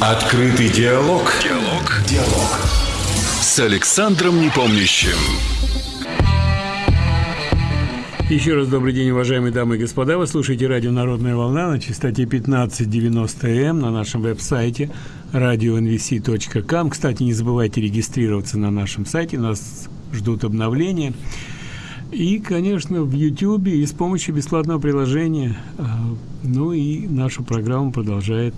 Открытый диалог. Диалог. Диалог. С Александром Непомнящим. Еще раз добрый день, уважаемые дамы и господа. Вы слушаете радио «Народная волна» на частоте 1590М на нашем веб-сайте radio.nvc.com. Кстати, не забывайте регистрироваться на нашем сайте, нас ждут обновления. И, конечно, в YouTube и с помощью бесплатного приложения. А, ну и нашу программу продолжает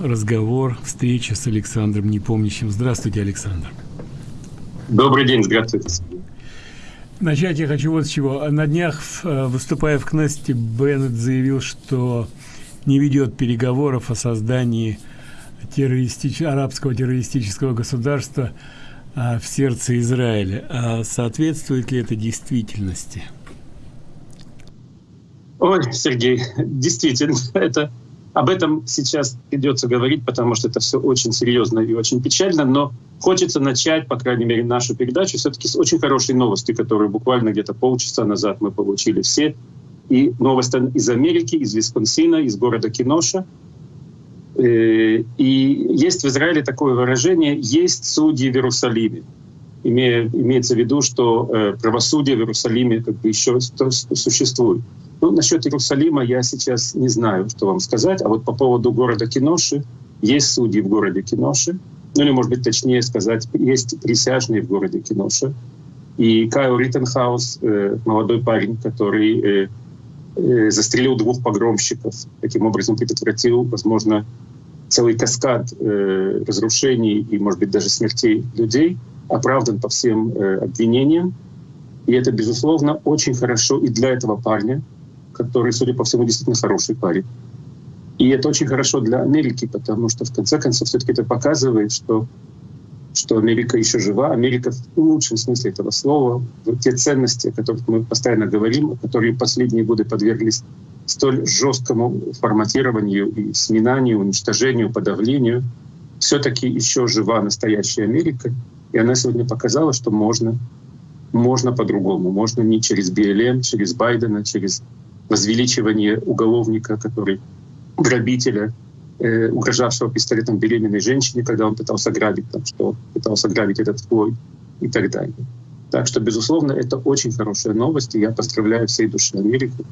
разговор, встреча с Александром Непомнящим. Здравствуйте, Александр. Добрый день, здравствуйте. Начать я хочу вот с чего. На днях, э, выступая в Кнессете, Беннет заявил, что не ведет переговоров о создании террористич... арабского террористического государства а, в сердце Израиля. А соответствует ли это действительности? Ой, Сергей, действительно, это об этом сейчас придется говорить, потому что это все очень серьезно и очень печально, но хочется начать, по крайней мере, нашу передачу все-таки с очень хорошей новости, которую буквально где-то полчаса назад мы получили все. И новость из Америки, из Висконсина, из города Киноша. Э, и есть в Израиле такое выражение «есть судьи в Иерусалиме». Имеется в виду, что э, правосудие в Иерусалиме как бы еще существует. Ну, насчет Иерусалима я сейчас не знаю, что вам сказать. А вот по поводу города Киноши, есть судьи в городе Киноши. Ну или, может быть, точнее сказать, есть присяжные в городе Киноши. И Кайл Риттенхаус, э, молодой парень, который э, э, застрелил двух погромщиков, таким образом предотвратил, возможно, целый каскад э, разрушений и, может быть, даже смертей людей, оправдан по всем э, обвинениям. И это, безусловно, очень хорошо и для этого парня, который, судя по всему, действительно хороший парень. И это очень хорошо для Америки, потому что, в конце концов, все-таки это показывает, что, что Америка еще жива. Америка в лучшем смысле этого слова, те ценности, о которых мы постоянно говорим, которые последние годы подверглись столь жесткому форматированию и сминанию, уничтожению, подавлению, все-таки еще жива настоящая Америка. И она сегодня показала, что можно, можно по-другому. Можно не через БЛМ, через Байдена, через возвеличивание уголовника, который грабителя, э, угрожавшего пистолетом беременной женщине, когда он пытался грабить, там, что пытался грабить этот Флойд и так далее. Так что, безусловно, это очень хорошая новость, и я поздравляю всей души Америку.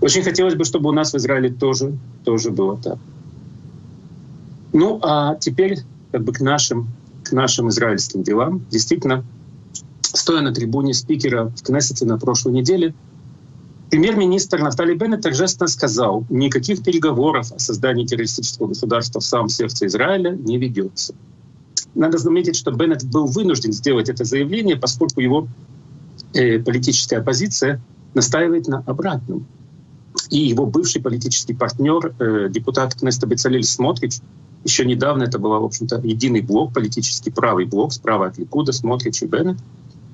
Очень хотелось бы, чтобы у нас в Израиле тоже, тоже было так. Ну, а теперь как бы к нашим, к нашим израильским делам. Действительно, стоя на трибуне спикера в Кнессете на прошлой неделе, Премьер-министр Нафтали Беннет торжественно сказал, никаких переговоров о создании террористического государства в самом сердце Израиля не ведется. Надо заметить, что Беннет был вынужден сделать это заявление, поскольку его э, политическая оппозиция настаивает на обратном. И его бывший политический партнер, э, депутат Кнеста Бецалель Смотрич, еще недавно это был, в общем-то, единый блок, политический правый блок, справа от Ликуда, Смотрич и Беннет.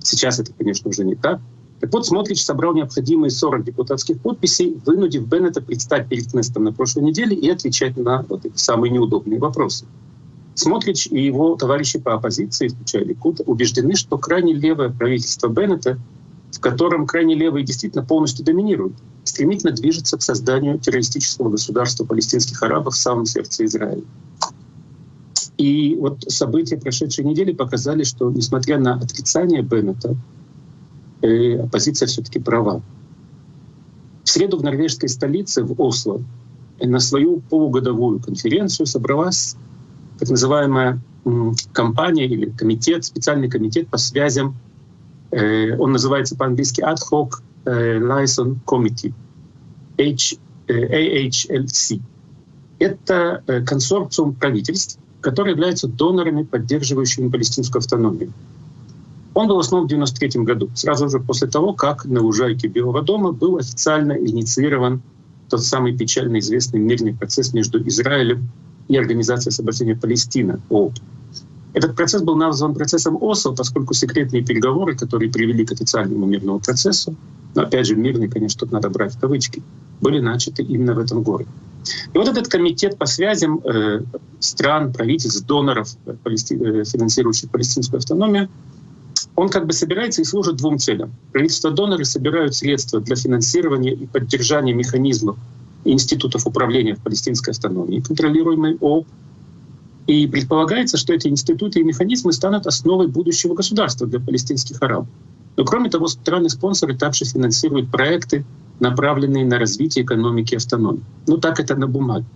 Сейчас это, конечно, уже не так. Так вот, Смотрич собрал необходимые 40 депутатских подписей, вынудив Беннета предстать перед Кнестом на прошлой неделе и отвечать на вот эти самые неудобные вопросы. Смотрич и его товарищи по оппозиции, включая Ликут, убеждены, что крайне левое правительство Беннета, в котором крайне левые действительно полностью доминируют, стремительно движется к созданию террористического государства палестинских арабов в самом сердце Израиля. И вот события прошедшей недели показали, что несмотря на отрицание Беннета, э, оппозиция все-таки права. В среду в норвежской столице, в Осло, на свою полугодовую конференцию собралась так называемая компания или комитет, специальный комитет по связям. Э, он называется по-английски Ad Hoc э, Liaison Committee, AHLC. Это консорциум правительств, которые являются донорами, поддерживающими палестинскую автономию. Он был основан в 1993 году, сразу же после того, как на лужайке Белого дома был официально инициирован тот самый печально известный мирный процесс между Израилем и Организацией освобождения Палестины, ООП. Этот процесс был назван процессом Осло, поскольку секретные переговоры, которые привели к официальному мирному процессу, но опять же мирный, конечно, тут надо брать в кавычки, были начаты именно в этом городе. И вот этот комитет по связям э, стран, правительств, доноров, э, палести... э, финансирующих палестинскую автономию, он как бы собирается и служит двум целям. Правительства-доноры собирают средства для финансирования и поддержания механизмов институтов управления в палестинской автономии, контролируемой ООП, И предполагается, что эти институты и механизмы станут основой будущего государства для палестинских арабов. Но кроме того, страны-спонсоры также финансируют проекты, направленные на развитие экономики автономии. Ну так это на бумаге.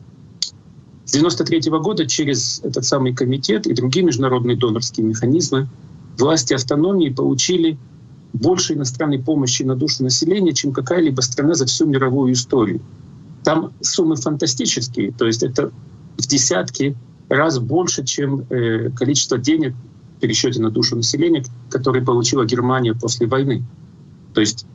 С 1993 года через этот самый комитет и другие международные донорские механизмы власти автономии получили больше иностранной помощи на душу населения, чем какая-либо страна за всю мировую историю. Там суммы фантастические, то есть это в десятки раз больше, чем э, количество денег в пересчете на душу населения, которые получила Германия после войны. То есть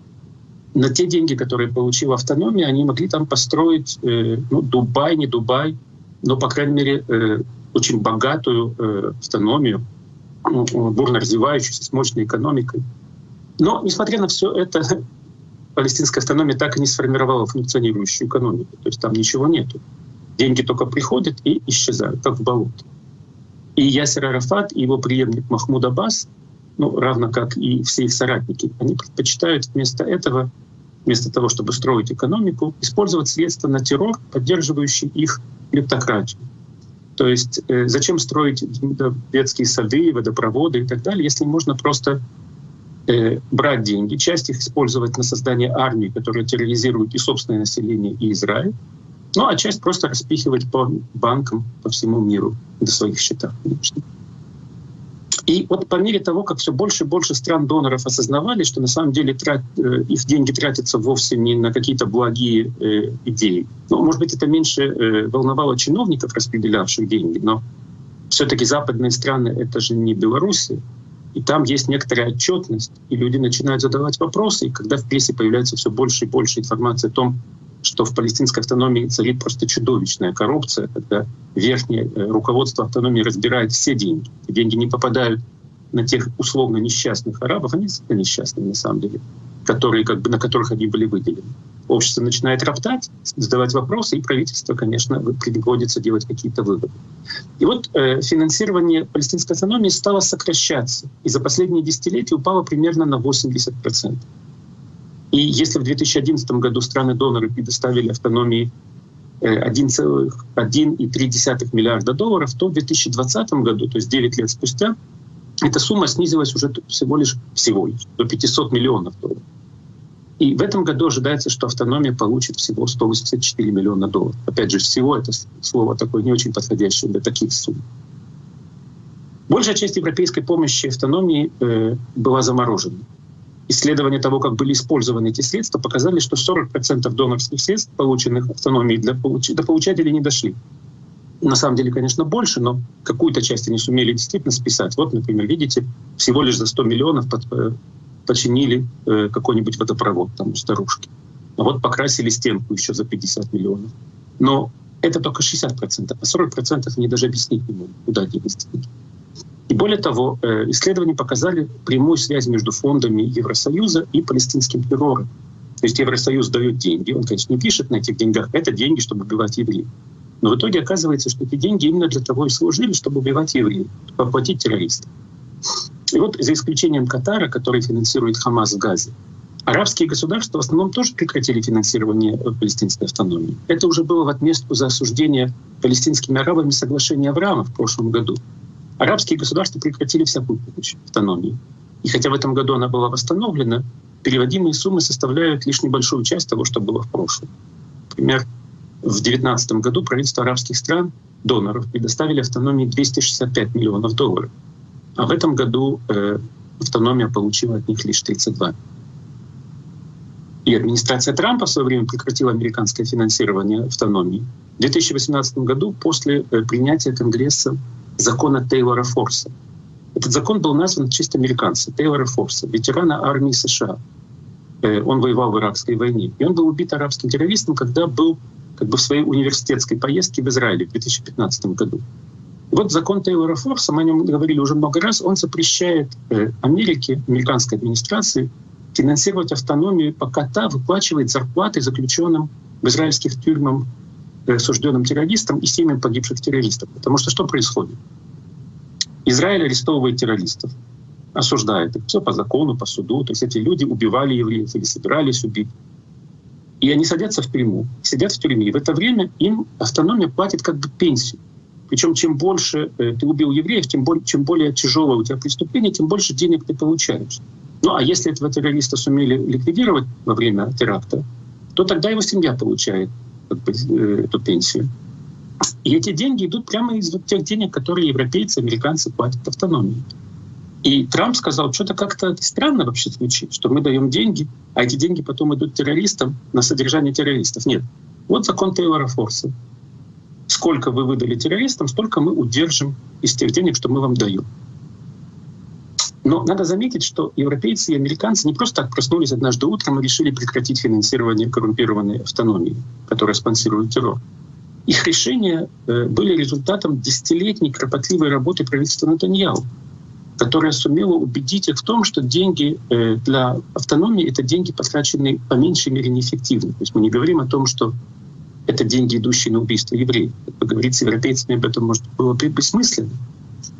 на те деньги, которые получила автономия, они могли там построить э, ну, Дубай, не Дубай, но, по крайней мере, э, очень богатую автономию, бурно развивающуюся, с мощной экономикой. Но, несмотря на все это, палестинская автономия так и не сформировала функционирующую экономику. То есть там ничего нету. Деньги только приходят и исчезают, как в болото. И Ясер Арафат и его преемник Махмуд Аббас, ну, равно как и все их соратники, они предпочитают вместо этого, вместо того, чтобы строить экономику, использовать средства на террор, поддерживающий их клептократию. То есть э, зачем строить детские сады, водопроводы и так далее, если можно просто э, брать деньги, часть их использовать на создание армии, которая терроризирует и собственное население, и Израиль, ну а часть просто распихивать по банкам по всему миру до своих счетов, конечно. И вот по мере того, как все больше и больше стран-доноров осознавали, что на самом деле трат, э, их деньги тратятся вовсе не на какие-то благие э, идеи. Ну, может быть, это меньше э, волновало чиновников, распределявших деньги, но все-таки западные страны — это же не Беларусь, и там есть некоторая отчетность, и люди начинают задавать вопросы, и когда в прессе появляется все больше и больше информации о том, что в палестинской автономии царит просто чудовищная коррупция, когда верхнее э, руководство автономии разбирает все деньги. Деньги не попадают на тех условно несчастных арабов, они несчастные на самом деле, которые, как бы, на которых они были выделены. Общество начинает роптать, задавать вопросы, и правительство, конечно, приходится делать какие-то выводы. И вот э, финансирование палестинской автономии стало сокращаться, и за последние десятилетия упало примерно на 80%. И если в 2011 году страны-доноры предоставили автономии 1,3 э, миллиарда долларов, то в 2020 году, то есть 9 лет спустя, эта сумма снизилась уже всего лишь, всего лишь до 500 миллионов долларов. И в этом году ожидается, что автономия получит всего 184 миллиона долларов. Опять же, всего это слово такое не очень подходящее для таких сумм. Большая часть европейской помощи автономии э, была заморожена исследования того, как были использованы эти средства, показали, что 40% донорских средств, полученных автономией, для получ... до получателей не дошли. На самом деле, конечно, больше, но какую-то часть они сумели действительно списать. Вот, например, видите, всего лишь за 100 миллионов э, починили э, какой-нибудь водопровод там у старушки. А вот покрасили стенку еще за 50 миллионов. Но это только 60%, а 40% они даже объяснить не могут, куда они. И более того, э, исследования показали прямую связь между фондами Евросоюза и палестинским террором. То есть Евросоюз дает деньги, он, конечно, не пишет на этих деньгах, это деньги, чтобы убивать евреев. Но в итоге оказывается, что эти деньги именно для того и служили, чтобы убивать евреев, чтобы оплатить террористов. И вот за исключением Катара, который финансирует Хамас в Газе, арабские государства в основном тоже прекратили финансирование палестинской автономии. Это уже было в отместку за осуждение палестинскими арабами соглашения Авраама в прошлом году, арабские государства прекратили всякую помощь автономии. И хотя в этом году она была восстановлена, переводимые суммы составляют лишь небольшую часть того, что было в прошлом. Например, в 2019 году правительства арабских стран, доноров, предоставили автономии 265 миллионов долларов. А в этом году э, автономия получила от них лишь 32. И администрация Трампа в свое время прекратила американское финансирование автономии. В 2018 году после э, принятия Конгресса закона Тейлора Форса. Этот закон был назван в честь американца Тейлора Форса, ветерана армии США. Э, он воевал в иракской войне. И он был убит арабским террористом, когда был как бы в своей университетской поездке в Израиле в 2015 году. Вот закон Тейлора Форса, мы о нем говорили уже много раз, он запрещает э, Америке, американской администрации финансировать автономию, пока та выплачивает зарплаты заключенным в израильских тюрьмах осужденным террористам и семьям погибших террористов. Потому что что происходит? Израиль арестовывает террористов, осуждает их. Все по закону, по суду. То есть эти люди убивали евреев или собирались убить. И они садятся в тюрьму, сидят в тюрьме. И в это время им автономия платит как бы пенсию. Причем чем больше э, ты убил евреев, тем более, чем более тяжелое у тебя преступление, тем больше денег ты получаешь. Ну а если этого террориста сумели ликвидировать во время теракта, то тогда его семья получает э, эту пенсию. И эти деньги идут прямо из вот тех денег, которые европейцы, американцы платят автономии. И Трамп сказал, что-то как-то странно вообще звучит, что мы даем деньги, а эти деньги потом идут террористам на содержание террористов. Нет. Вот закон Тейлора Форса. Сколько вы выдали террористам, столько мы удержим из тех денег, что мы вам даем. Но надо заметить, что европейцы и американцы не просто так проснулись однажды утром и решили прекратить финансирование коррумпированной автономии, которая спонсирует террор. Их решения э, были результатом десятилетней кропотливой работы правительства Натаньяу, которая сумела убедить их в том, что деньги э, для автономии — это деньги, потраченные по меньшей мере неэффективно. То есть мы не говорим о том, что это деньги, идущие на убийство евреев. Поговорить с европейцами об этом может было бы бессмысленно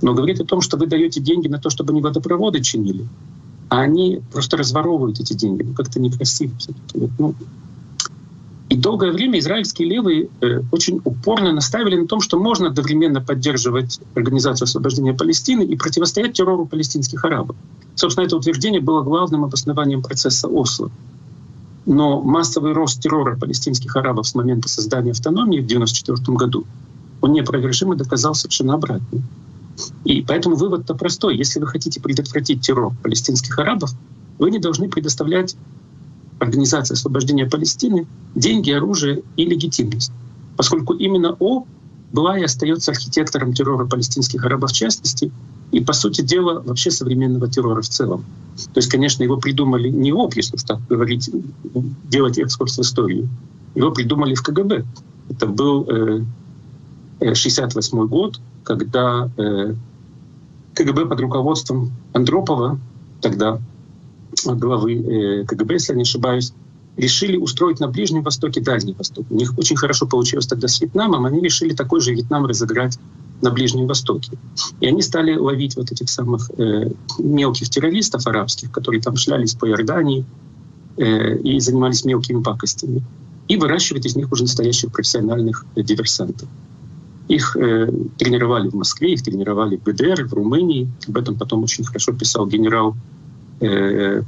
но говорит о том, что вы даете деньги на то, чтобы они водопроводы чинили, а они просто разворовывают эти деньги. Ну, как-то некрасиво. Ну, и долгое время израильские левые э, очень упорно наставили на том, что можно одновременно поддерживать Организацию освобождения Палестины и противостоять террору палестинских арабов. Собственно, это утверждение было главным обоснованием процесса Осло. Но массовый рост террора палестинских арабов с момента создания автономии в 1994 году, он неопровержимо доказал совершенно обратное. И поэтому вывод-то простой. Если вы хотите предотвратить террор палестинских арабов, вы не должны предоставлять Организации освобождения Палестины деньги, оружие и легитимность. Поскольку именно О была и остается архитектором террора палестинских арабов в частности, и, по сути дела, вообще современного террора в целом. То есть, конечно, его придумали не ОП, если так говорить, делать экскурс в историю. Его придумали в КГБ. Это был э, 68 э, год, когда э, КГБ под руководством Андропова, тогда главы э, КГБ, если не ошибаюсь, решили устроить на Ближнем Востоке Дальний Восток. У них очень хорошо получилось тогда с Вьетнамом, они решили такой же Вьетнам разыграть на Ближнем Востоке. И они стали ловить вот этих самых э, мелких террористов арабских, которые там шлялись по Иордании э, и занимались мелкими пакостями, и выращивать из них уже настоящих профессиональных э, диверсантов. Их э, тренировали в Москве, их тренировали в ГДР, в Румынии. Об этом потом очень хорошо писал генерал э,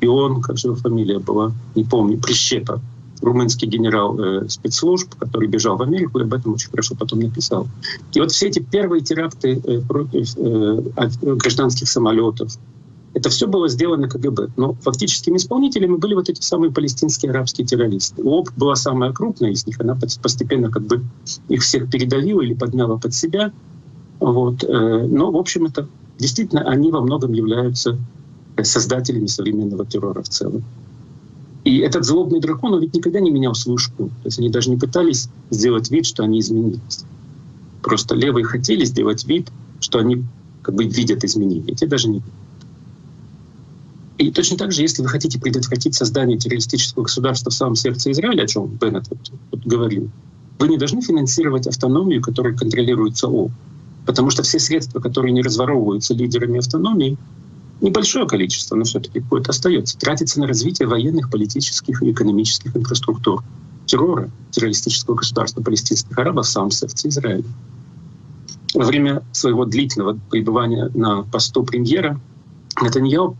Ион, как же его фамилия была, не помню, Прищепа, румынский генерал э, спецслужб, который бежал в Америку, и об этом очень хорошо потом написал. И вот все эти первые теракты э, против э, гражданских самолетов, это все было сделано КГБ. Но фактическими исполнителями были вот эти самые палестинские арабские террористы. ОП была самая крупная из них, она постепенно как бы их всех передавила или подняла под себя. Вот. Э, но, в общем, это действительно они во многом являются создателями современного террора в целом. И этот злобный дракон, он ведь никогда не менял свою шкуру. То есть они даже не пытались сделать вид, что они изменились. Просто левые хотели сделать вид, что они как бы видят изменения. Те даже не и точно так же, если вы хотите предотвратить создание террористического государства в самом сердце Израиля, о чем Беннет вот, вот говорил, вы не должны финансировать автономию, которая контролируется ООН. Потому что все средства, которые не разворовываются лидерами автономии, небольшое количество, но все-таки какое-то остается, тратится на развитие военных, политических и экономических инфраструктур террора, террористического государства палестинских арабов в самом сердце Израиля. Во время своего длительного пребывания на посту премьера Натаньяу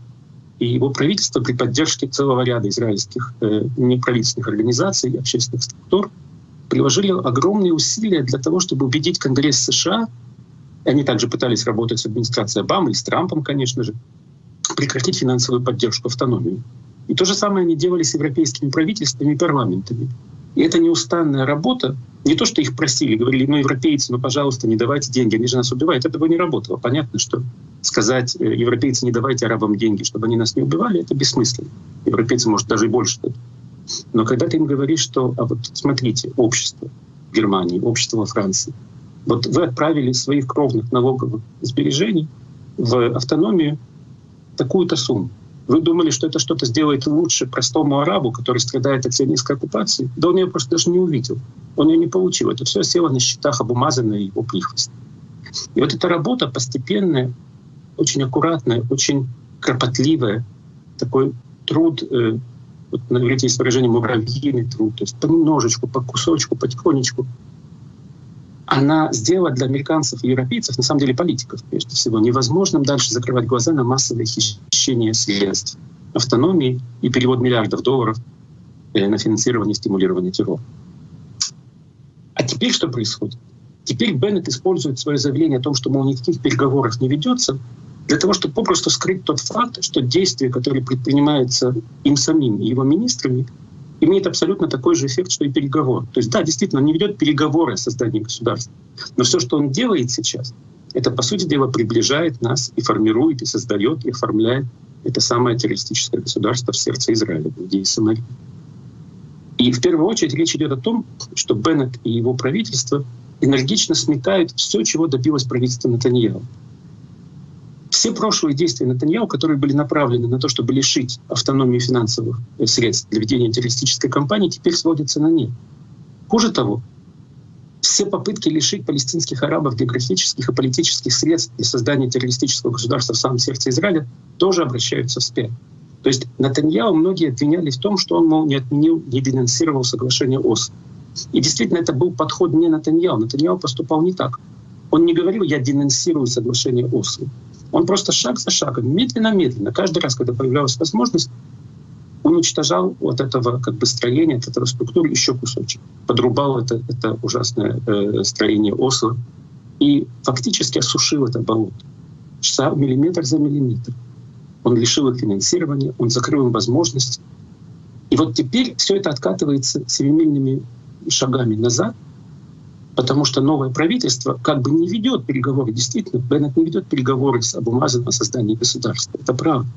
и его правительство при поддержке целого ряда израильских э, неправительственных организаций, общественных структур приложили огромные усилия для того, чтобы убедить Конгресс США, и они также пытались работать с администрацией Обамы и с Трампом, конечно же, прекратить финансовую поддержку автономии. И то же самое они делали с европейскими правительствами и парламентами. И это неустанная работа, не то, что их просили, говорили, ну, европейцы, ну, пожалуйста, не давайте деньги, они же нас убивают. Это бы не работало. Понятно, что сказать, э, европейцы, не давайте арабам деньги, чтобы они нас не убивали, это бессмысленно. Европейцы, может, даже и больше. Но когда ты им говоришь, что, а вот смотрите, общество Германии, общество во Франции, вот вы отправили своих кровных налоговых сбережений в автономию такую-то сумму. Вы думали, что это что-то сделает лучше простому арабу, который страдает от сионистской оккупации? Да он ее просто даже не увидел. Он ее не получил. Это все село на счетах обумазанное его прихвост. И вот эта работа постепенная, очень аккуратная, очень кропотливая, такой труд, э, вот на есть выражение «муравьиный труд», то есть понемножечку, по кусочку, потихонечку, она сделала для американцев и европейцев, на самом деле политиков прежде всего, невозможным дальше закрывать глаза на массовое хищение средств, автономии и перевод миллиардов долларов э, на финансирование и стимулирование террора. А теперь что происходит? Теперь Беннет использует свое заявление о том, что, мол, никаких переговоров не ведется, для того, чтобы попросту скрыть тот факт, что действия, которые предпринимаются им самим и его министрами, имеет абсолютно такой же эффект, что и переговор. То есть да, действительно, он не ведет переговоры о создании государства. Но все, что он делает сейчас, это, по сути дела, приближает нас и формирует, и создает, и оформляет это самое террористическое государство в сердце Израиля, в Иудеи и Самарии. И в первую очередь речь идет о том, что Беннет и его правительство энергично сметают все, чего добилось правительство Натаньяу. Все прошлые действия Натаньяу, которые были направлены на то, чтобы лишить автономии финансовых средств для ведения террористической кампании, теперь сводятся на нет. Хуже того, все попытки лишить палестинских арабов географических и политических средств для создания террористического государства в самом сердце Израиля тоже обращаются вспять. То есть Натаньяу многие обвиняли в том, что он, мол, не отменил, не денонсировал соглашение ОС. И действительно, это был подход не Натаньяу. Натаньяу поступал не так. Он не говорил «я денонсирую соглашение Осло». Он просто шаг за шагом, медленно-медленно, каждый раз, когда появлялась возможность, уничтожал вот этого как бы строения, от этого структуры еще кусочек, подрубал это, это ужасное э, строение Осло и фактически осушил это болото. Миллиметр за миллиметр. Он лишил их финансирования, он закрыл им возможности. И вот теперь все это откатывается семимильными шагами назад — потому что новое правительство как бы не ведет переговоры. Действительно, Беннет не ведет переговоры с Абумазом о создании государства. Это правда.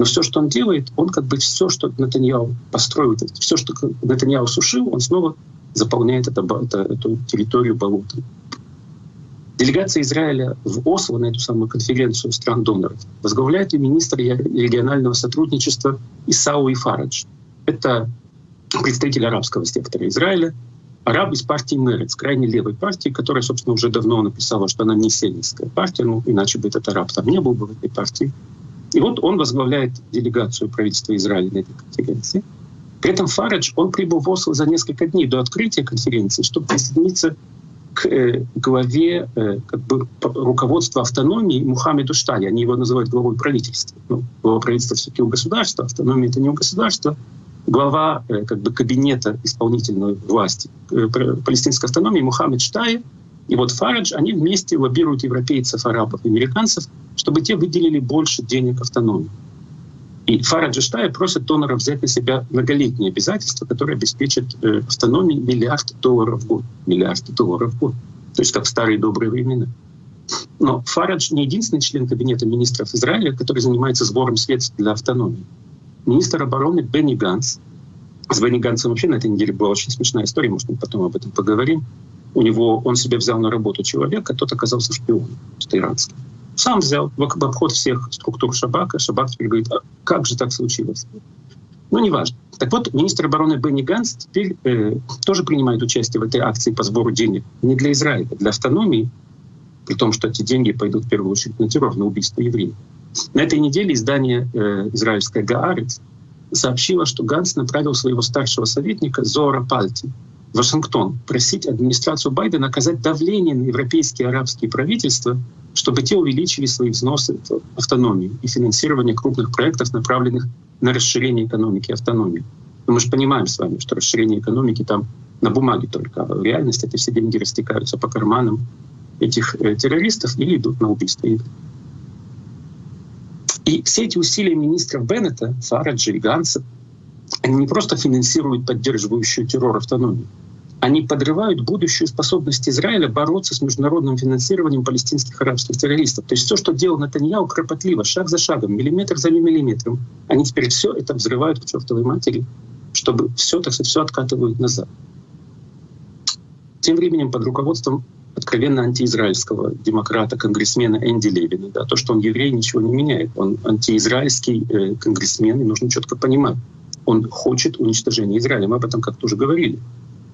Но все, что он делает, он как бы все, что Натаньяу построил, все, что Натаньяу сушил, он снова заполняет это, это, эту территорию болотом. Делегация Израиля в Осло на эту самую конференцию стран-доноров возглавляет и министр регионального сотрудничества Исау Ифарадж. Это представитель арабского сектора Израиля, араб из партии Мерец, крайне левой партии, которая, собственно, уже давно написала, что она не сионистская партия, ну, иначе бы этот араб там не был бы в этой партии. И вот он возглавляет делегацию правительства Израиля на этой конференции. При этом Фарадж, он прибыл в Осло за несколько дней до открытия конференции, чтобы присоединиться к э, главе э, как бы, руководства автономии Мухаммеду Штали. Они его называют главой правительства. Ну, глава правительства все-таки у государства, автономия — это не у государства глава э, как бы, кабинета исполнительной власти э, палестинской автономии Мухаммед Штаи и вот Фарадж, они вместе лоббируют европейцев, арабов американцев, чтобы те выделили больше денег автономии. И Фарадж и Штаи просят доноров взять на себя многолетние обязательства, которые обеспечат э, автономии миллиард долларов в год. Миллиард долларов в год. То есть как в старые добрые времена. Но Фарадж не единственный член Кабинета министров Израиля, который занимается сбором средств для автономии министр обороны Бенни Ганс. С Бенни Гансом вообще на этой неделе была очень смешная история, может, мы потом об этом поговорим. У него, он себе взял на работу человека, тот оказался шпионом, что иранский. Сам взял в обход всех структур Шабака. Шабак теперь говорит, а как же так случилось? Ну, неважно. Так вот, министр обороны Бенни Ганс теперь э, тоже принимает участие в этой акции по сбору денег не для Израиля, для автономии, при том, что эти деньги пойдут в первую очередь на террор, на убийство евреев. На этой неделе издание э, израильское «Гаарец» сообщило, что Ганс направил своего старшего советника Зора Пальти в Вашингтон просить администрацию Байдена оказать давление на европейские и арабские правительства, чтобы те увеличили свои взносы в автономию и финансирование крупных проектов, направленных на расширение экономики и автономии. Но мы же понимаем с вами, что расширение экономики там на бумаге только, а в реальности эти все деньги растекаются по карманам этих э, террористов или идут на убийство. И все эти усилия министров Беннета, Фараджа и Ганса, они не просто финансируют поддерживающую террор автономию, они подрывают будущую способность Израиля бороться с международным финансированием палестинских арабских террористов. То есть все, что делал Натаньяу, кропотливо, шаг за шагом, миллиметр за миллиметром, они теперь все это взрывают к чертовой матери, чтобы все, так сказать, все откатывают назад. Тем временем под руководством откровенно антиизраильского демократа, конгрессмена Энди Левина. Да, то, что он еврей, ничего не меняет. Он антиизраильский э, конгрессмен, и нужно четко понимать. Он хочет уничтожения Израиля. Мы об этом как-то уже говорили.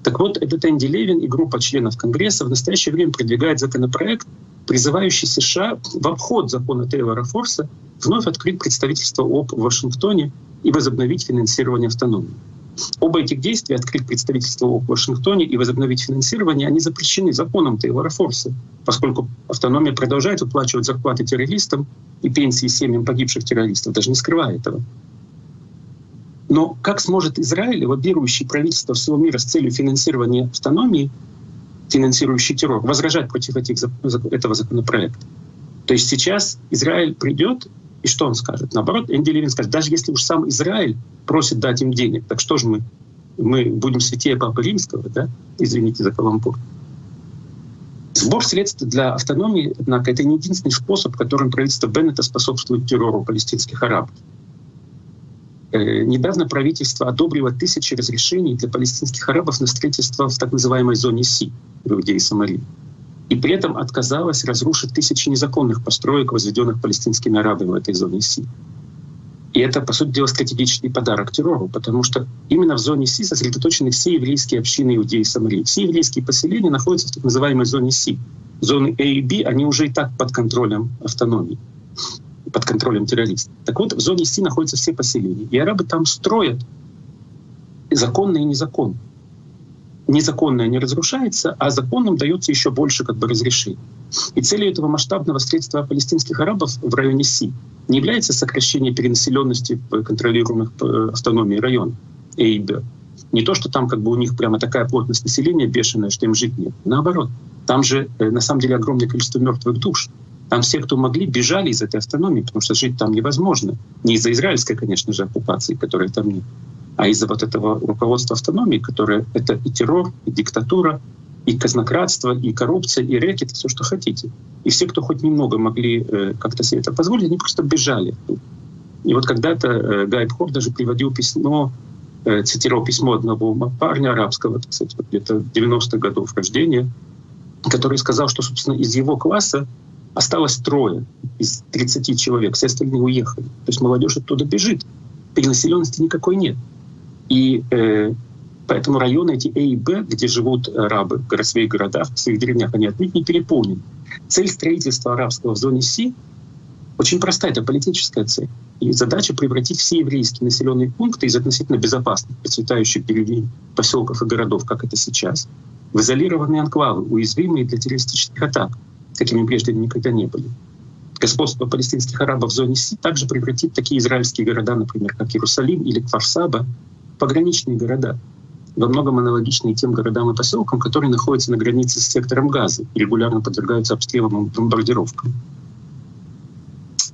Так вот, этот Энди Левин и группа членов Конгресса в настоящее время продвигает законопроект, призывающий США в обход закона Тейлора Форса вновь открыть представительство ОП в Вашингтоне и возобновить финансирование автономии. Оба этих действия, открыть представительство в Вашингтоне и возобновить финансирование, они запрещены законом Тейлора Форса, поскольку автономия продолжает выплачивать зарплаты террористам и пенсии семьям погибших террористов, даже не скрывая этого. Но как сможет Израиль, лоббирующий правительство всего мира с целью финансирования автономии, финансирующий террор, возражать против этих, этого законопроекта? То есть сейчас Израиль придет, и что он скажет? Наоборот, Энди Левин скажет, даже если уж сам Израиль просит дать им денег, так что же мы? Мы будем святее Папы Римского, да? Извините за каламбур. Сбор средств для автономии, однако, это не единственный способ, которым правительство Беннета способствует террору палестинских арабов. Э, недавно правительство одобрило тысячи разрешений для палестинских арабов на строительство в так называемой зоне Си в Иудее и Самарии и при этом отказалась разрушить тысячи незаконных построек, возведенных палестинскими арабами в этой зоне Си. И это, по сути дела, стратегический подарок террору, потому что именно в зоне Си сосредоточены все еврейские общины Иудеи и Самарии. Все еврейские поселения находятся в так называемой зоне Си. Зоны А и Б, они уже и так под контролем автономии, под контролем террористов. Так вот, в зоне Си находятся все поселения. И арабы там строят законно и незаконно незаконное не разрушается, а законным дается еще больше как бы разрешений. И целью этого масштабного средства палестинских арабов в районе Си не является сокращение перенаселенности контролируемых э, автономией районов Эйбе. Не то, что там как бы у них прямо такая плотность населения бешеная, что им жить нет. Наоборот, там же э, на самом деле огромное количество мертвых душ. Там все, кто могли, бежали из этой автономии, потому что жить там невозможно. Не из-за израильской, конечно же, оккупации, которой там нет, а из-за вот этого руководства автономии, которое это и террор, и диктатура, и казнократство, и коррупция, и рэкет, все, что хотите. И все, кто хоть немного могли э, как-то себе это позволить, они просто бежали. И вот когда-то э, Гай Пхор даже приводил письмо, э, цитировал письмо одного парня арабского, кстати, где-то 90-х годов рождения, который сказал, что, собственно, из его класса осталось трое из 30 человек, все остальные уехали. То есть молодежь оттуда бежит, перенаселенности никакой нет. И э, поэтому районы эти А и Б, где живут арабы в своих городах, в своих деревнях, они отнюдь не переполнены. Цель строительства арабского в зоне Си очень простая, это политическая цель. И задача превратить все еврейские населенные пункты из относительно безопасных, процветающих деревень, поселков и городов, как это сейчас, в изолированные анклавы, уязвимые для террористических атак, какими прежде никогда не были. Господство палестинских арабов в зоне Си также превратит такие израильские города, например, как Иерусалим или Кварсаба, пограничные города, во многом аналогичные тем городам и поселкам, которые находятся на границе с сектором газа и регулярно подвергаются обстрелам и бомбардировкам.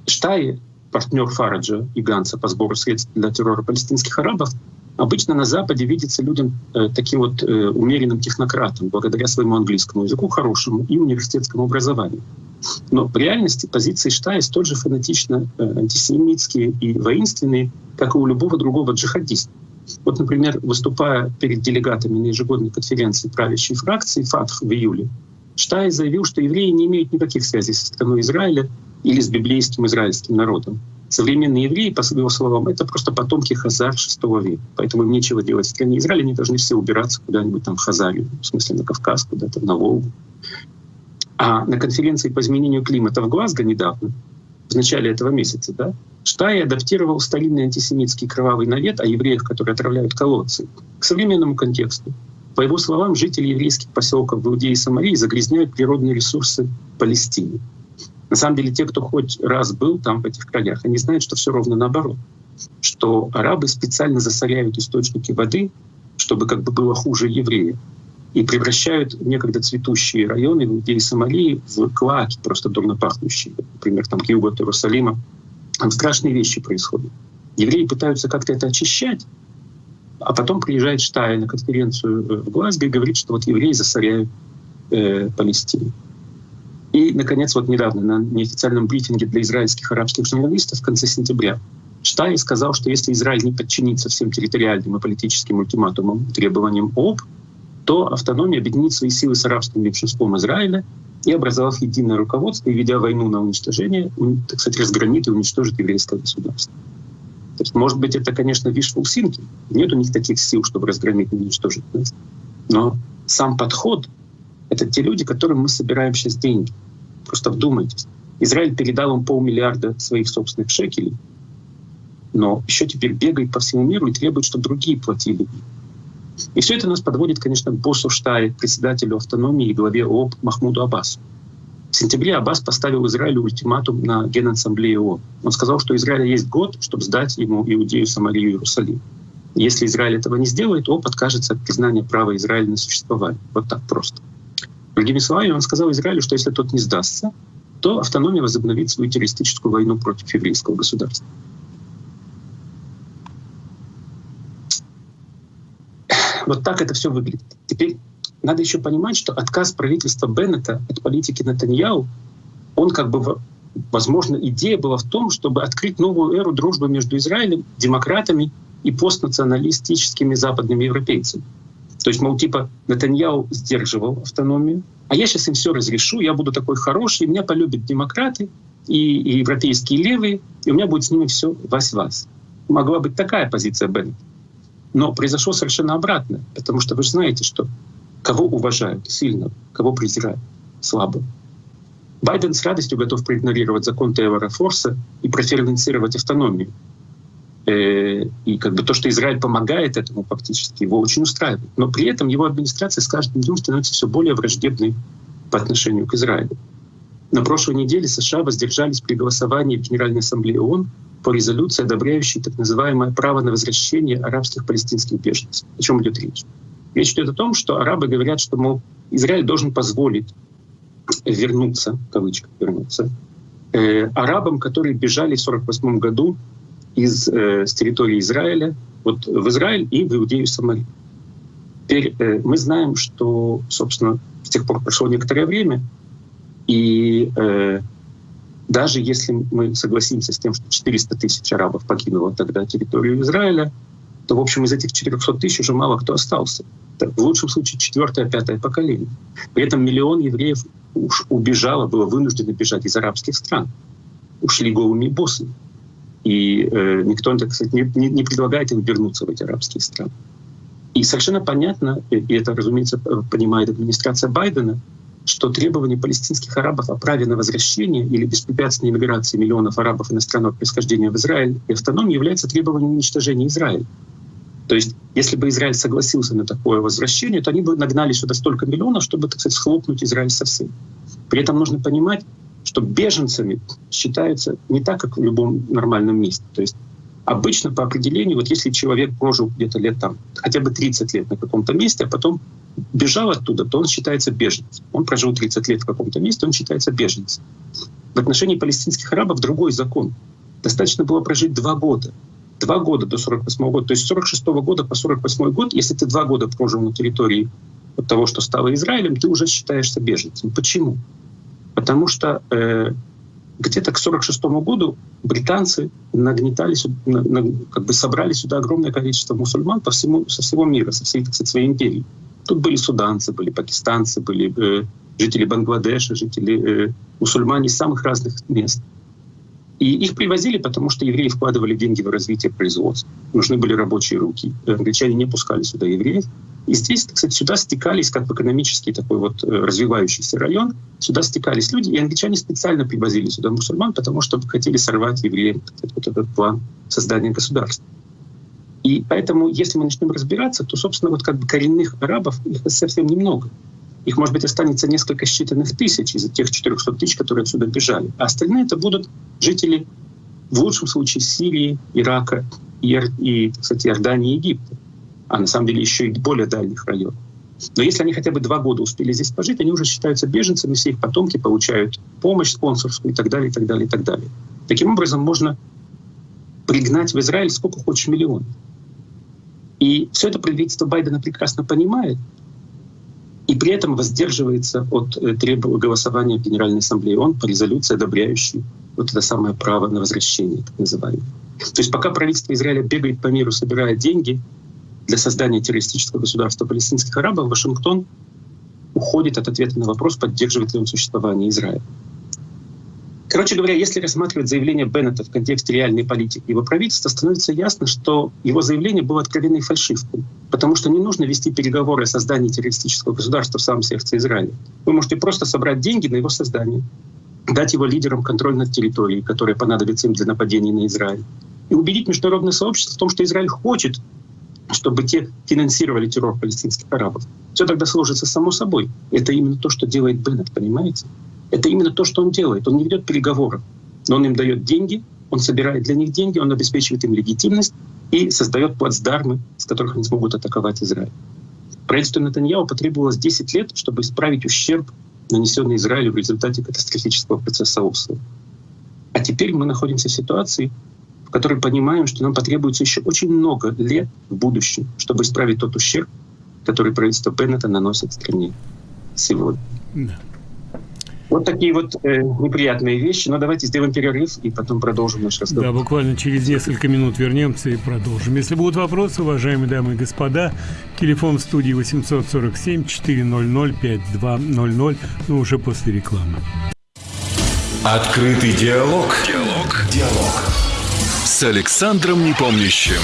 Штаи, партнер Фараджа и Ганса по сбору средств для террора палестинских арабов, обычно на Западе видится людям э, таким вот э, умеренным технократом, благодаря своему английскому языку хорошему и университетскому образованию. Но в реальности позиции Штая столь же фанатично э, антисемитские и воинственные, как и у любого другого джихадиста. Вот, например, выступая перед делегатами на ежегодной конференции правящей фракции ФАТХ в июле, Штай заявил, что евреи не имеют никаких связей со страной Израиля или с библейским израильским народом. Современные евреи, по его словам, это просто потомки Хазар VI века. Поэтому им нечего делать в стране Израиля, они должны все убираться куда-нибудь там в Хазарию, в смысле на Кавказ, куда-то на Волгу. А на конференции по изменению климата в Глазго недавно, в начале этого месяца, да, Штай адаптировал старинный антисемитский кровавый навет о евреях, которые отравляют колодцы, к современному контексту. По его словам, жители еврейских поселков в Иудее и Самарии загрязняют природные ресурсы Палестины. На самом деле, те, кто хоть раз был там, в этих краях, они знают, что все ровно наоборот. Что арабы специально засоряют источники воды, чтобы как бы было хуже евреев. И превращают некогда цветущие районы Иудеи и Сомалии в клаки, просто дурно пахнущие. Например, там к югу от Иерусалима. Там страшные вещи происходят. Евреи пытаются как-то это очищать, а потом приезжает Штай на конференцию э, в Глазго и говорит, что вот евреи засоряют э, Палестину. И, наконец, вот недавно на неофициальном брифинге для израильских арабских журналистов в конце сентября Штай сказал, что если Израиль не подчинится всем территориальным и политическим ультиматумам требованиям ООП, то автономия объединит свои силы с арабским меньшинством Израиля и, образовав единое руководство и ведя войну на уничтожение, так сказать, разгромит и уничтожит еврейское государство. То есть, может быть, это, конечно, wishful thinking. Нет у них таких сил, чтобы разгромить и уничтожить нас. Но сам подход это те люди, которым мы собираем сейчас деньги. Просто вдумайтесь. Израиль передал им полмиллиарда своих собственных шекелей. но еще теперь бегает по всему миру и требует, чтобы другие платили. И все это нас подводит, конечно, к боссу Штае, председателю автономии и главе ООП Махмуду Аббасу. В сентябре Аббас поставил Израилю ультиматум на Генассамблее ООН. Он сказал, что Израиля есть год, чтобы сдать ему Иудею, Самарию и Иерусалим. Если Израиль этого не сделает, ООП откажется от признания права Израиля на существование. Вот так просто. Другими словами, он сказал Израилю, что если тот не сдастся, то автономия возобновит свою террористическую войну против еврейского государства. Вот так это все выглядит. Теперь надо еще понимать, что отказ правительства Беннета от политики Натаньяу, он как бы, возможно, идея была в том, чтобы открыть новую эру дружбы между Израилем, демократами и постнационалистическими западными европейцами. То есть, мол, типа, Натаньяу сдерживал автономию, а я сейчас им все разрешу, я буду такой хороший, меня полюбят демократы и, и европейские левые, и у меня будет с ними все вась-вас. Могла быть такая позиция Беннета. Но произошло совершенно обратное, потому что вы же знаете, что кого уважают сильно, кого презирают слабо. Байден с радостью готов проигнорировать закон Тейлора Форса и профинансировать автономию. Э, и как бы то, что Израиль помогает этому фактически, его очень устраивает. Но при этом его администрация с каждым днем становится все более враждебной по отношению к Израилю. На прошлой неделе США воздержались при голосовании в Генеральной Ассамблее ООН по резолюции, одобряющей так называемое право на возвращение арабских палестинских беженцев. О чем идет речь? Речь идет о том, что арабы говорят, что, мол, Израиль должен позволить вернуться, в кавычках вернуться, э, арабам, которые бежали в 1948 году из, э, с территории Израиля вот в Израиль и в Иудею Самарию. Теперь э, мы знаем, что, собственно, с тех пор прошло некоторое время, и э, даже если мы согласимся с тем, что 400 тысяч арабов покинуло тогда территорию Израиля, то, в общем, из этих 400 тысяч уже мало кто остался. Это, в лучшем случае четвертое, пятое поколение. При этом миллион евреев уж убежало, было вынуждено бежать из арабских стран. Ушли голыми боссами. И э, никто, так сказать, не, не, не предлагает им вернуться в эти арабские страны. И совершенно понятно, и это, разумеется, понимает администрация Байдена, что требование палестинских арабов о праве на возвращение или беспрепятственной иммиграции миллионов арабов иностранного происхождения в Израиль и автономии является требованием уничтожения Израиля. То есть, если бы Израиль согласился на такое возвращение, то они бы нагнали сюда столько миллионов, чтобы, так сказать, схлопнуть Израиль совсем. При этом нужно понимать, что беженцами считаются не так, как в любом нормальном месте. То есть обычно по определению, вот если человек прожил где-то лет там, хотя бы 30 лет на каком-то месте, а потом бежал оттуда, то он считается беженцем. Он прожил 30 лет в каком-то месте, он считается беженцем. В отношении палестинских арабов другой закон. Достаточно было прожить два года. Два года до 48 года. То есть с 46 года по 48 год, если ты два года прожил на территории от того, что стало Израилем, ты уже считаешься беженцем. Почему? Потому что э, где-то к 46 году британцы нагнетали, на, на, как бы собрали сюда огромное количество мусульман по всему, со всего мира, со всей, так сказать, своей империи. Тут были суданцы, были пакистанцы, были э, жители Бангладеша, жители э, мусульмане из самых разных мест. И их привозили, потому что евреи вкладывали деньги в развитие производства. Нужны были рабочие руки. Англичане не пускали сюда евреев. И здесь, кстати, сюда стекались, как в экономический такой вот э, развивающийся район, сюда стекались люди, и англичане специально привозили сюда мусульман, потому что хотели сорвать евреям вот этот план создания государства. И поэтому, если мы начнем разбираться, то, собственно, вот как бы коренных арабов их совсем немного. Их, может быть, останется несколько считанных тысяч из тех 400 тысяч, которые отсюда бежали. А остальные это будут жители, в лучшем случае, Сирии, Ирака и, и кстати, Иордании и Египта. А на самом деле еще и более дальних районов. Но если они хотя бы два года успели здесь пожить, они уже считаются беженцами, все их потомки получают помощь спонсорскую и так далее, и так далее, и так далее. Таким образом, можно пригнать в Израиль сколько хочешь миллионов. И все это правительство Байдена прекрасно понимает, и при этом воздерживается от э, требования голосования в Генеральной Ассамблее ООН по резолюции, одобряющей вот это самое право на возвращение, так называемое. То есть пока правительство Израиля бегает по миру, собирая деньги для создания террористического государства палестинских арабов, Вашингтон уходит от ответа на вопрос, поддерживает ли он существование Израиля. Короче говоря, если рассматривать заявление Беннета в контексте реальной политики его правительства, становится ясно, что его заявление было откровенной фальшивкой, потому что не нужно вести переговоры о создании террористического государства в самом сердце Израиля. Вы можете просто собрать деньги на его создание, дать его лидерам контроль над территорией, которая понадобится им для нападения на Израиль, и убедить международное сообщество в том, что Израиль хочет, чтобы те финансировали террор палестинских арабов. Все тогда сложится само собой. Это именно то, что делает Беннет, понимаете? Это именно то, что он делает. Он не ведет переговоров, но он им дает деньги, он собирает для них деньги, он обеспечивает им легитимность и создает плацдармы, с которых они смогут атаковать Израиль. Правительству Натаньяу потребовалось 10 лет, чтобы исправить ущерб, нанесенный Израилю в результате катастрофического процесса Осло. А теперь мы находимся в ситуации, в которой понимаем, что нам потребуется еще очень много лет в будущем, чтобы исправить тот ущерб, который правительство Беннета наносит стране сегодня. Да. Вот такие вот э, неприятные вещи. Но давайте сделаем перерыв и потом продолжим наш разговор. Да, буквально через несколько минут вернемся и продолжим. Если будут вопросы, уважаемые дамы и господа, телефон в студии 847 400 5200, но уже после рекламы. Открытый диалог. Диалог. Диалог. С Александром Непомнящим.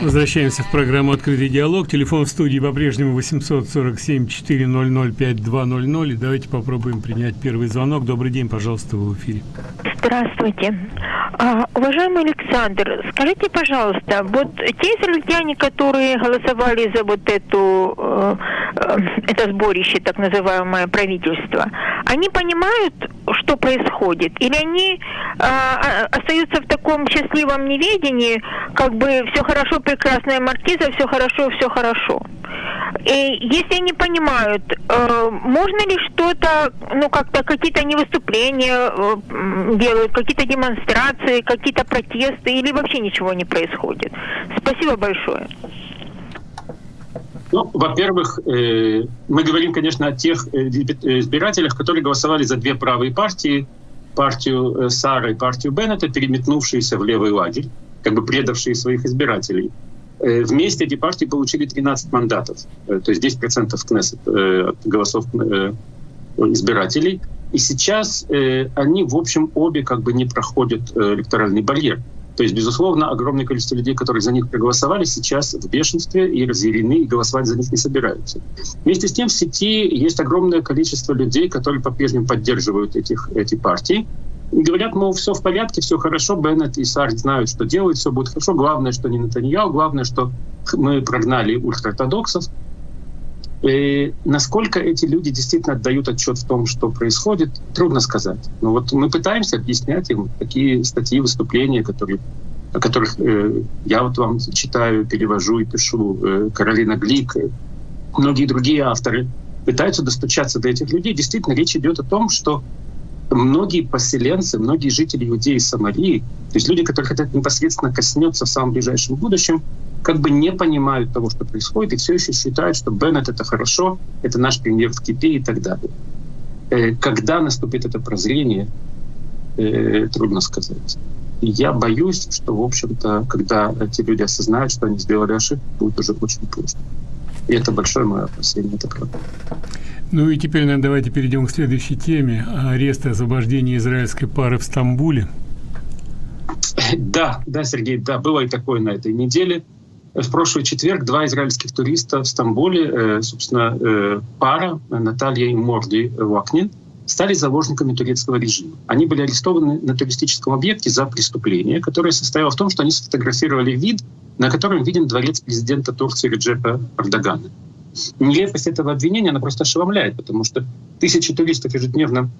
Возвращаемся в программу «Открытый диалог». Телефон в студии по-прежнему 847-400-5200. И давайте попробуем принять первый звонок. Добрый день, пожалуйста, в эфире. Здравствуйте. А, уважаемый Александр, скажите, пожалуйста, вот те израильтяне, которые голосовали за вот эту, э, э, это сборище, так называемое правительство, они понимают, что происходит? Или они э, остаются в таком счастливом неведении, как бы все хорошо, прекрасная маркиза, все хорошо, все хорошо? И если они понимают, э, можно ли что-то, ну как-то какие-то не выступления э, делают, какие-то демонстрации, какие-то протесты, или вообще ничего не происходит? Спасибо большое. Ну, во-первых, э, мы говорим, конечно, о тех э, избирателях, которые голосовали за две правые партии, партию э, Сара и партию Беннета, переметнувшиеся в левый лагерь, как бы предавшие своих избирателей. Э, вместе эти партии получили 13 мандатов, э, то есть 10% в Кнессет э, от голосов избирателей. И сейчас они, в общем, обе как бы не проходят электоральный барьер. То есть, безусловно, огромное количество людей, которые за них проголосовали, сейчас в бешенстве и разъярены, и голосовать за них не собираются. Вместе с тем в сети есть огромное количество людей, которые по-прежнему поддерживают этих, эти партии. Говорят, мол, все в порядке, все хорошо, Беннет и Сарт знают, что делают, все будет хорошо. Главное, что не Натаньяу, главное, что мы прогнали ультраортодоксов. И насколько эти люди действительно отдают отчет в том, что происходит, трудно сказать. Но вот мы пытаемся объяснять им такие статьи, выступления, которые, о которых э, я вот вам читаю, перевожу и пишу, э, Каролина Глик, э, многие другие авторы пытаются достучаться до этих людей. Действительно, речь идет о том, что многие поселенцы, многие жители Иудеи и Самарии, то есть люди, которых это непосредственно коснется в самом ближайшем будущем, как бы не понимают того, что происходит, и все еще считают, что Беннет — это хорошо, это наш премьер в Кипе и так далее. Э, когда наступит это прозрение, э, трудно сказать. И я боюсь, что, в общем-то, когда эти люди осознают, что они сделали ошибку, будет уже очень поздно. И это большое мое опасение, это правда. Ну и теперь наверное, давайте перейдем к следующей теме. Арест и освобождение израильской пары в Стамбуле. Да, да, Сергей, да, было и такое на этой неделе. В прошлый четверг два израильских туриста в Стамбуле, э, собственно, э, пара Наталья и Морди Вакнин, стали заложниками турецкого режима. Они были арестованы на туристическом объекте за преступление, которое состояло в том, что они сфотографировали вид, на котором виден дворец президента Турции Реджепа Эрдогана. Нелепость этого обвинения, она просто ошеломляет, потому что тысячи туристов ежедневно